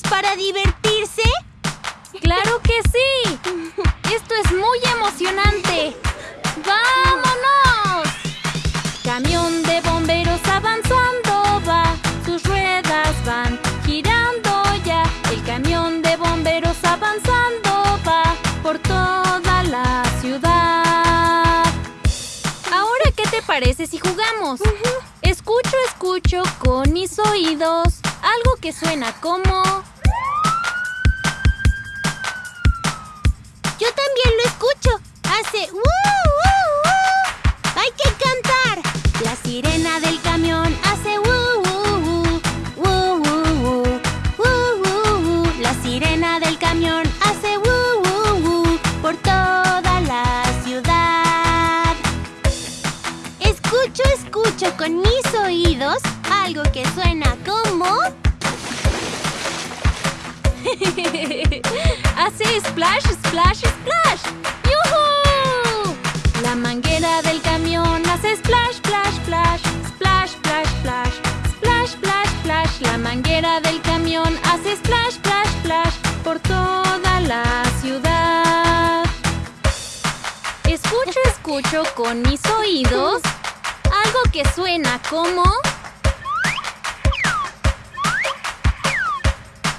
para divertirse? ¡Claro que sí! ¡Esto es muy emocionante! ¡Vámonos! Camión de bomberos avanzando va, sus ruedas van girando ya. El camión de bomberos avanzando va por toda la ciudad. Ahora, ¿qué te parece si jugamos? Escucho, escucho con mis oídos algo que suena como... Escucho, con mis oídos algo que suena como... Hace splash, splash, splash. ¡Yuhu! La manguera del camión hace splash, splash, splash. Splash, splash, splash. Splash, splash, splash. La manguera del camión hace splash, splash, splash. Por toda la ciudad. Escucho, escucho con mis oídos algo que suena como...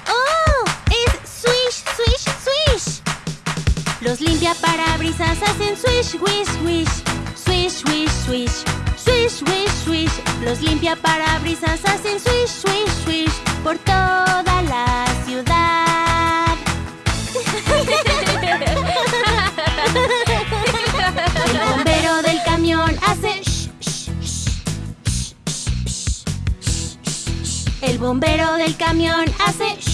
¡Oh! ¡Es swish, swish, swish! Los limpiaparabrisas hacen swish, swish, swish. Swish, swish, swish. Swish, swish, swish. Los limpiaparabrisas hacen swish, swish, swish. Por toda la ciudad. El bombero del camión hace